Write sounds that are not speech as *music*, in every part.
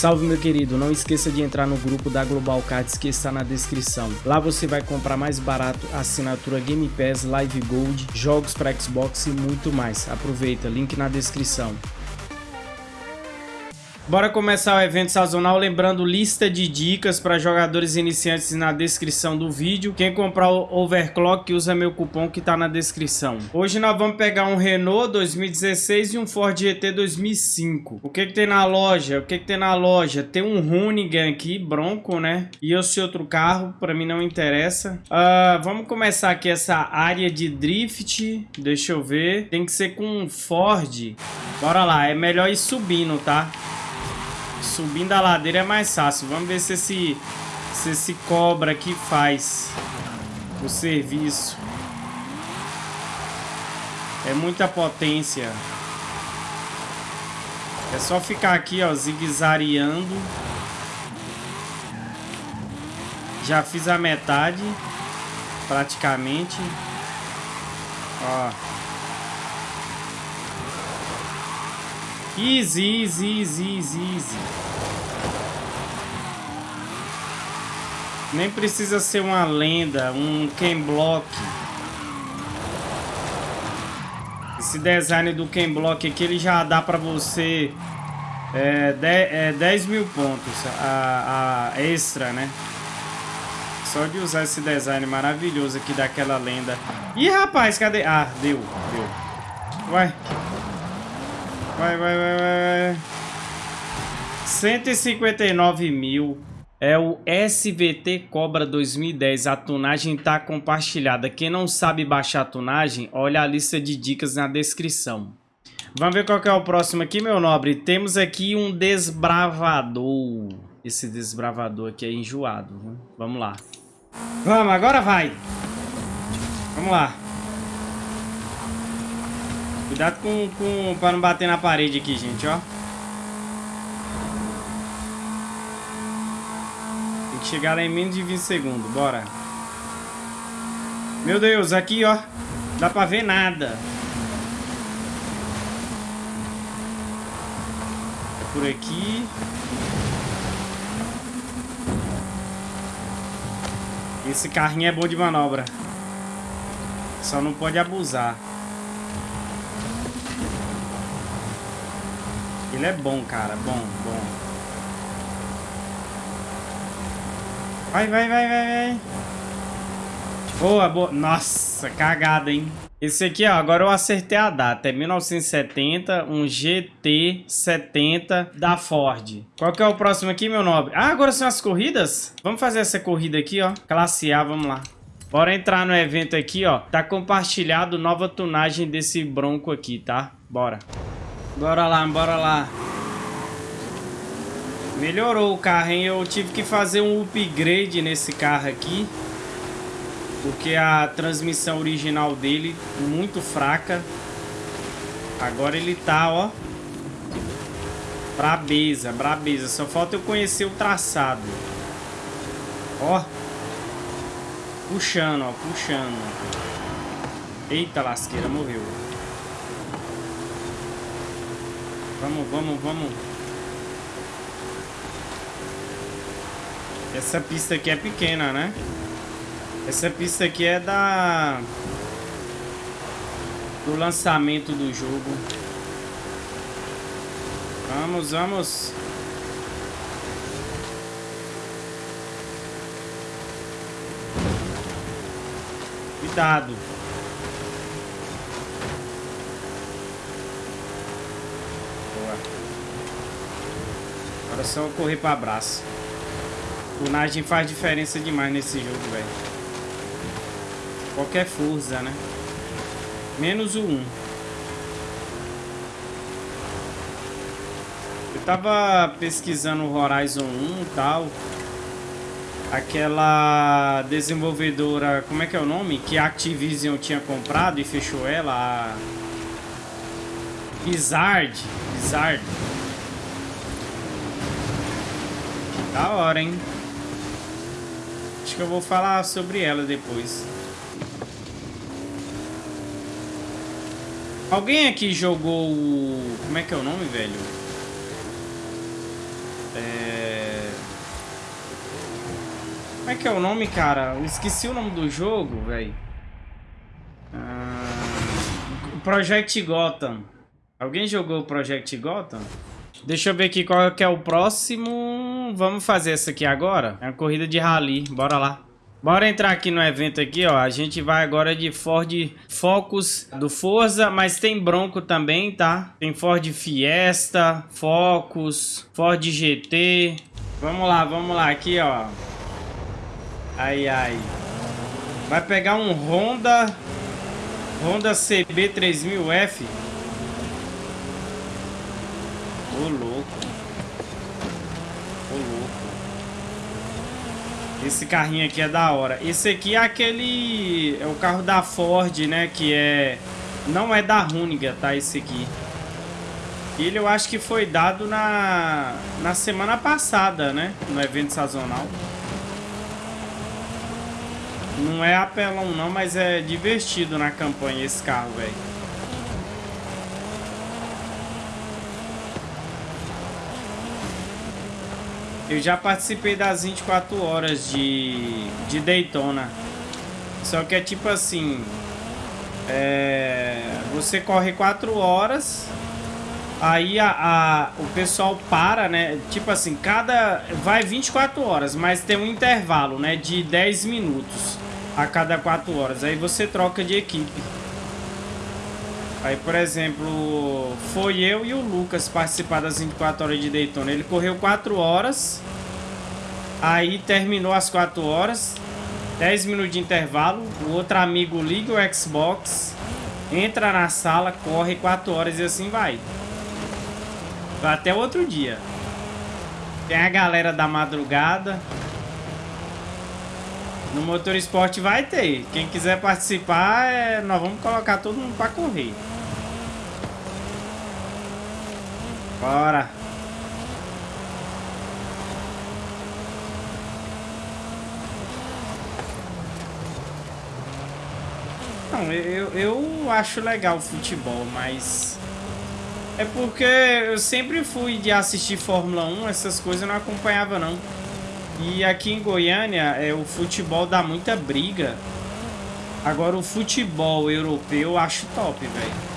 Salve meu querido, não esqueça de entrar no grupo da Global Cards que está na descrição. Lá você vai comprar mais barato assinatura Game Pass, Live Gold, jogos para Xbox e muito mais. Aproveita, link na descrição. Bora começar o evento sazonal, lembrando lista de dicas para jogadores iniciantes na descrição do vídeo. Quem comprar o Overclock usa meu cupom que está na descrição. Hoje nós vamos pegar um Renault 2016 e um Ford GT 2005. O que que tem na loja? O que que tem na loja? Tem um Hoonigan aqui, Bronco, né? E esse outro carro, para mim não interessa. Uh, vamos começar aqui essa área de drift. Deixa eu ver. Tem que ser com um Ford. Bora lá, é melhor ir subindo, tá? Subindo a ladeira é mais fácil. Vamos ver se esse, se esse cobra aqui faz o serviço. É muita potência. É só ficar aqui, ó, zigue-zagueando. Já fiz a metade, praticamente. Ó. Easy, easy, easy, easy, easy. Nem precisa ser uma lenda, um Ken Block. Esse design do Ken Block aqui, ele já dá pra você é, 10, é, 10 mil pontos a, a extra, né? Só de usar esse design maravilhoso aqui daquela lenda. Ih, rapaz, cadê? Ah, deu, deu. Vai. Vai, vai, vai, vai. 159 mil. É o SVT Cobra 2010. A tunagem tá compartilhada. Quem não sabe baixar a tunagem, olha a lista de dicas na descrição. Vamos ver qual que é o próximo aqui, meu nobre. Temos aqui um desbravador. Esse desbravador aqui é enjoado. Vamos lá. Vamos, agora vai. Vamos lá. Cuidado com, com, pra não bater na parede aqui, gente, ó. Tem que chegar lá em menos de 20 segundos, bora. Meu Deus, aqui, ó. Dá pra ver nada. Por aqui. Esse carrinho é bom de manobra. Só não pode abusar. Ele é bom, cara. Bom, bom. Vai, vai, vai, vai, vai. Boa, boa. Nossa, cagada, hein? Esse aqui, ó, agora eu acertei a data. É 1970, um GT70 da Ford. Qual que é o próximo aqui, meu nobre? Ah, agora são as corridas? Vamos fazer essa corrida aqui, ó. Classe A, vamos lá. Bora entrar no evento aqui, ó. Tá compartilhado nova tunagem desse Bronco aqui, tá? Bora. Bora lá, bora lá. Melhorou o carro, hein? Eu tive que fazer um upgrade nesse carro aqui. Porque a transmissão original dele muito fraca. Agora ele tá, ó. Brabeza, brabeza. Só falta eu conhecer o traçado. Ó. Puxando, ó. Puxando. Eita lasqueira, morreu. Vamos, vamos, vamos. Essa pista aqui é pequena, né? Essa pista aqui é da... Do lançamento do jogo. Vamos, vamos. Cuidado. Só correr para abraço. Tunagem faz diferença demais nesse jogo, velho. Qualquer força, né? Menos o 1. Eu tava pesquisando Horizon 1 e tal. Aquela desenvolvedora, como é que é o nome? Que a Activision tinha comprado e fechou ela. A... Blizzard. Blizzard. Da hora, hein? Acho que eu vou falar sobre ela depois. Alguém aqui jogou o... Como é que é o nome, velho? É... Como é que é o nome, cara? Eu esqueci o nome do jogo, velho. Ah... Project Gotham. Alguém jogou Project Gotham? Deixa eu ver aqui qual que é o próximo. Vamos fazer essa aqui agora. É uma corrida de rally. Bora lá. Bora entrar aqui no evento aqui, ó. A gente vai agora de Ford Focus do Forza, mas tem Bronco também, tá? Tem Ford Fiesta, Focus, Ford GT. Vamos lá, vamos lá. Aqui, ó. Ai, ai. Vai pegar um Honda... Honda CB 3000F. Ô, louco. Ô, louco. Esse carrinho aqui é da hora. Esse aqui é aquele... É o carro da Ford, né? Que é... Não é da Runiga, tá? Esse aqui. Ele eu acho que foi dado na... Na semana passada, né? No evento sazonal. Não é apelão não, mas é divertido na campanha esse carro, velho. Eu já participei das 24 horas de, de Daytona. Só que é tipo assim... É, você corre 4 horas... Aí a, a, o pessoal para, né? Tipo assim, cada... Vai 24 horas, mas tem um intervalo, né? De 10 minutos a cada 4 horas. Aí você troca de equipe. Aí, por exemplo, foi eu e o Lucas participar das 24 horas de Daytona. Ele correu 4 horas. Aí terminou as 4 horas. 10 minutos de intervalo. O outro amigo liga o Xbox. Entra na sala, corre 4 horas e assim vai. Até outro dia. Tem a galera da madrugada. No Motor Esporte vai ter. Quem quiser participar, é... nós vamos colocar todo mundo para correr. Bora. Não, eu, eu acho legal o futebol, mas... É porque eu sempre fui de assistir Fórmula 1, essas coisas eu não acompanhava não. E aqui em Goiânia, é, o futebol dá muita briga. Agora o futebol europeu eu acho top, velho.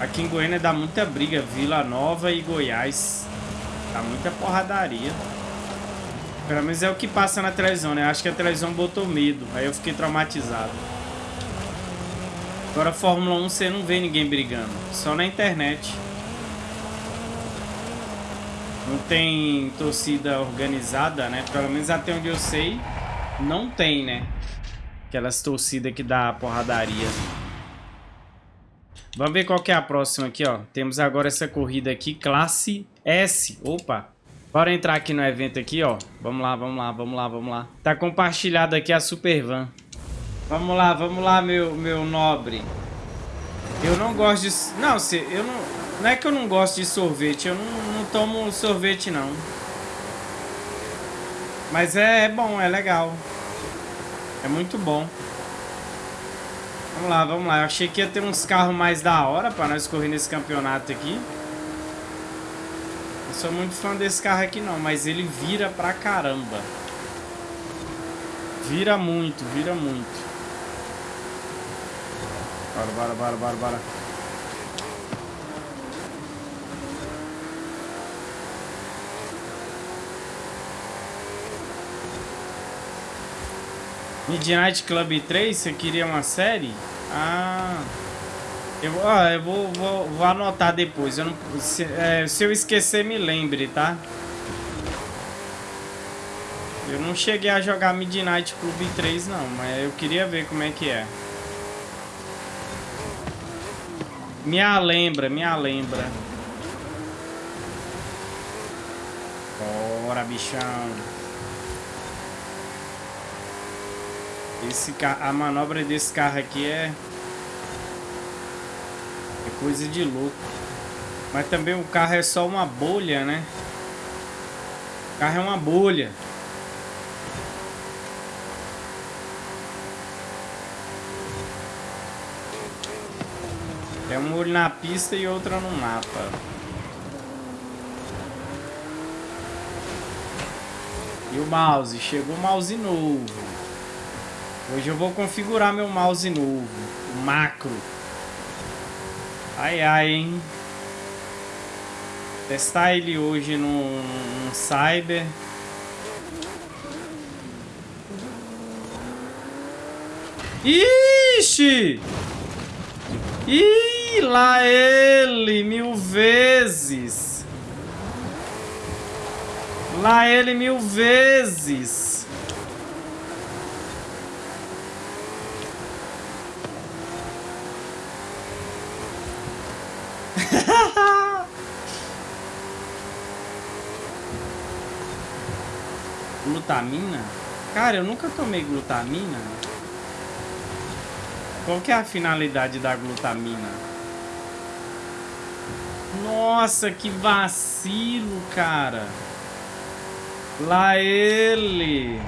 Aqui em Goiânia dá muita briga, Vila Nova e Goiás. Dá muita porradaria. Pelo menos é o que passa na televisão, né? Acho que a televisão botou medo. Aí eu fiquei traumatizado. Agora Fórmula 1 você não vê ninguém brigando. Só na internet. Não tem torcida organizada, né? Pelo menos até onde eu sei, não tem, né? Aquelas torcidas que dá porradaria. Vamos ver qual que é a próxima aqui, ó. Temos agora essa corrida aqui, classe S. Opa! Bora entrar aqui no evento aqui, ó. Vamos lá, vamos lá, vamos lá, vamos lá. Tá compartilhado aqui a Super Van. Vamos lá, vamos lá, meu, meu nobre. Eu não gosto de... Não, se, eu não... Não é que eu não gosto de sorvete. Eu não, não tomo sorvete, não. Mas é, é bom, é legal. É muito bom. Vamos lá, vamos lá. Eu achei que ia ter uns carros mais da hora pra nós correr nesse campeonato aqui. Não sou muito fã desse carro aqui não, mas ele vira pra caramba. Vira muito, vira muito. Bora, bora, bora, bora, bora. Midnight Club 3, você queria uma série? Ah... Eu, ó, eu vou, vou, vou anotar depois. Eu não, se, é, se eu esquecer, me lembre, tá? Eu não cheguei a jogar Midnight Club 3, não. Mas eu queria ver como é que é. Me lembra, me lembra. Bora, bichão. Esse a manobra desse carro aqui é... É coisa de louco. Mas também o carro é só uma bolha, né? O carro é uma bolha. É um olho na pista e outra no mapa. E o mouse? Chegou o mouse novo. Hoje eu vou configurar meu mouse novo. O macro. Ai, ai, hein? Testar ele hoje no, no Cyber. Ixi! Ih, lá ele mil vezes. Lá ele mil vezes. *laughs* glutamina? Cara, eu nunca tomei glutamina. Qual que é a finalidade da glutamina? Nossa, que vacilo, cara. Lá ele.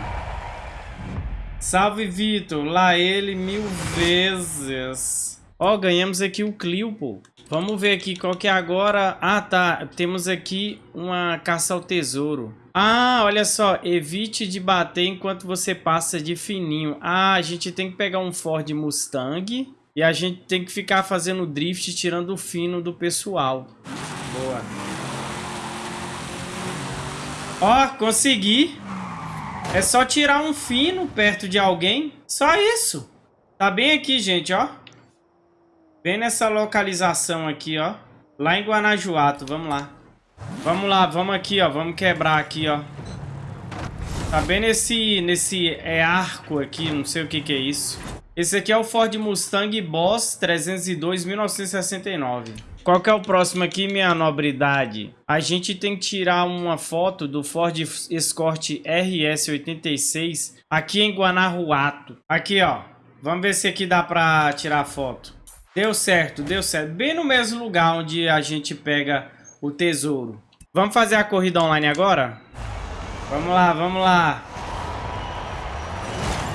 Salve, Vitor. Lá ele mil vezes. Ó, ganhamos aqui o Clio, pô. Vamos ver aqui qual que é agora. Ah, tá. Temos aqui uma caça ao tesouro. Ah, olha só. Evite de bater enquanto você passa de fininho. Ah, a gente tem que pegar um Ford Mustang. E a gente tem que ficar fazendo drift, tirando o fino do pessoal. Boa. Ó, consegui. É só tirar um fino perto de alguém. Só isso. Tá bem aqui, gente, ó. Bem nessa localização aqui, ó. Lá em Guanajuato, vamos lá. Vamos lá, vamos aqui, ó. Vamos quebrar aqui, ó. Tá bem nesse, nesse é, arco aqui, não sei o que que é isso. Esse aqui é o Ford Mustang Boss 302 1969. Qual que é o próximo aqui, minha nobridade? A gente tem que tirar uma foto do Ford Escort RS86 aqui em Guanajuato. Aqui, ó. Vamos ver se aqui dá pra tirar foto. Deu certo, deu certo. Bem no mesmo lugar onde a gente pega o tesouro. Vamos fazer a corrida online agora? Vamos lá, vamos lá.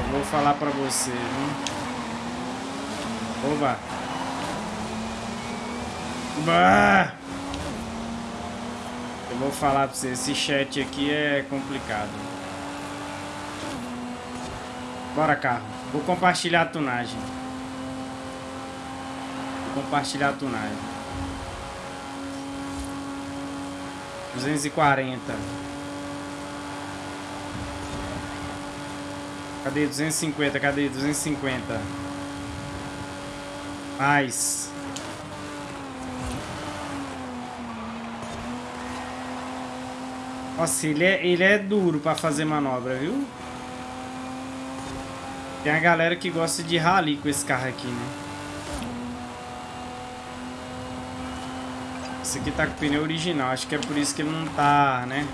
Eu vou falar pra você, viu? Oba. Bah! Eu vou falar pra você, esse chat aqui é complicado. Bora, carro. Vou compartilhar a tunagem compartilhar a tunagem. 240. Cadê 250? Cadê 250? Mais. Nossa, ele é, ele é duro pra fazer manobra, viu? Tem a galera que gosta de rally com esse carro aqui, né? Esse aqui tá com pneu original, acho que é por isso que ele não tá, né?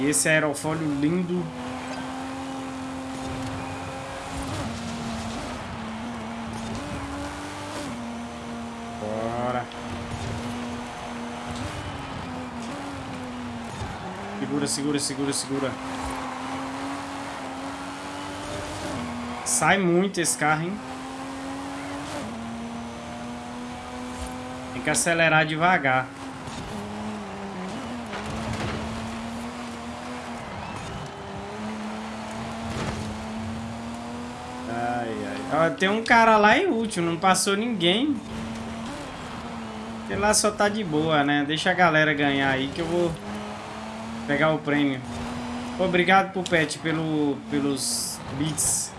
Esse aerofólio lindo. Bora. Segura, segura, segura, segura. Sai muito esse carro, hein? Que acelerar devagar. Ai, ai. Ó, tem um cara lá último, não passou ninguém. Ele lá só tá de boa, né? Deixa a galera ganhar aí que eu vou pegar o prêmio. Obrigado pro Pet pelo, pelos bits.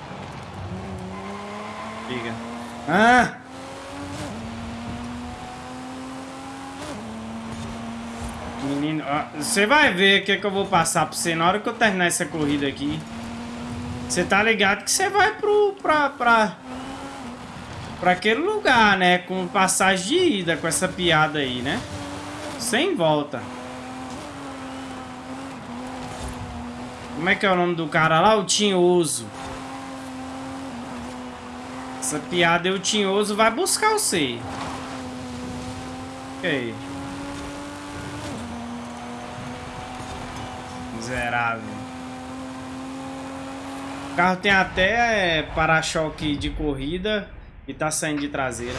Liga. Ah! Menino, você vai ver o que, é que eu vou passar pra você na hora que eu terminar essa corrida aqui. Você tá ligado que você vai pro, pra, pra, pra aquele lugar, né? Com passagem de ida, com essa piada aí, né? Sem volta. Como é que é o nome do cara lá? O Tinhoso. Essa piada é o Tinhoso vai buscar você. Ok. Miserável. O carro tem até é, para-choque de corrida e tá saindo de traseira.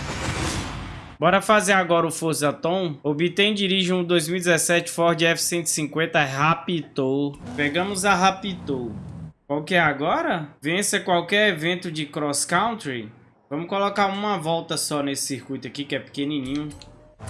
Bora fazer agora o Forza Tom. Obtém dirige um 2017 Ford F-150 Raptor. Pegamos a Raptor. Qual que é agora? Vença qualquer evento de cross country. Vamos colocar uma volta só nesse circuito aqui, que é pequenininho.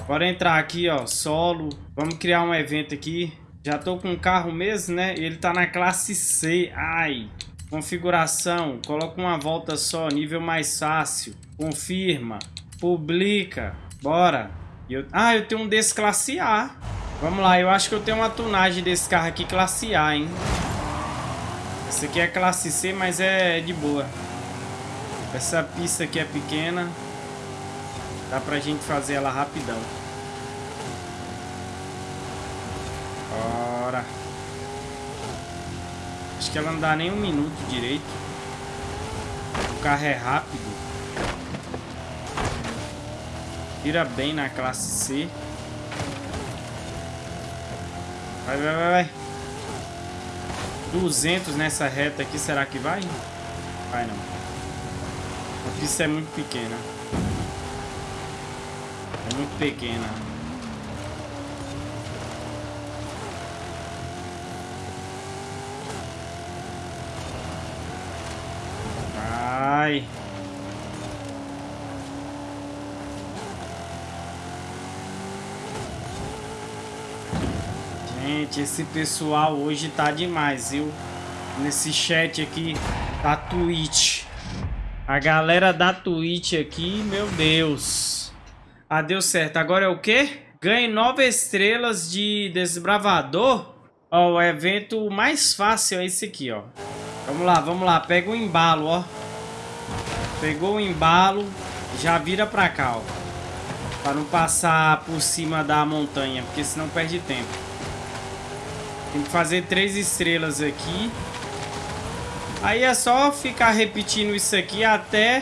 Bora entrar aqui, ó, solo. Vamos criar um evento aqui. Já tô com o carro mesmo, né? Ele tá na classe C. Ai. Configuração. Coloca uma volta só, nível mais fácil. Confirma. Publica. Bora. Eu... Ah, eu tenho um desse classe A. Vamos lá, eu acho que eu tenho uma tunagem desse carro aqui classe A, hein? Esse aqui é classe C, mas é de boa. Essa pista aqui é pequena. Dá pra gente fazer ela rapidão. Bora. Acho que ela não dá nem um minuto direito. O carro é rápido. Tira bem na classe C. Vai, vai, vai, vai. 200 nessa reta aqui, será que vai? Vai não. A pista é muito pequena. É muito pequena. Vai. Gente, esse pessoal hoje tá demais, viu? Nesse chat aqui da Twitch. A galera da Twitch aqui, meu Deus. Ah, deu certo. Agora é o quê? Ganhe nove estrelas de desbravador. Ó, o evento mais fácil é esse aqui, ó. Vamos lá, vamos lá. Pega o embalo, ó. Pegou o embalo. Já vira pra cá, ó. Pra não passar por cima da montanha, porque senão perde tempo. Tem que fazer três estrelas aqui. Aí é só ficar repetindo isso aqui até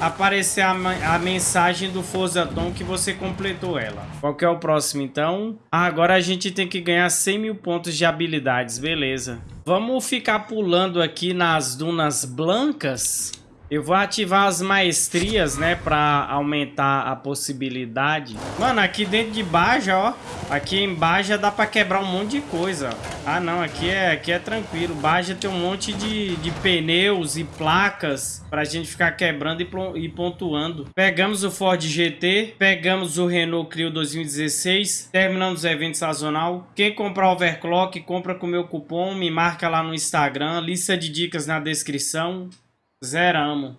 aparecer a, a mensagem do Forza que você completou ela. Qual que é o próximo, então? Ah, agora a gente tem que ganhar 100 mil pontos de habilidades, beleza. Vamos ficar pulando aqui nas dunas blancas. Eu vou ativar as maestrias, né, pra aumentar a possibilidade. Mano, aqui dentro de Baja, ó. Aqui em Baja dá pra quebrar um monte de coisa. Ah, não, aqui é, aqui é tranquilo. Baja tem um monte de, de pneus e placas pra gente ficar quebrando e, e pontuando. Pegamos o Ford GT, pegamos o Renault Clio 2016, terminamos o evento sazonal. Quem comprar overclock, compra com meu cupom, me marca lá no Instagram, lista de dicas na descrição. Zeramos.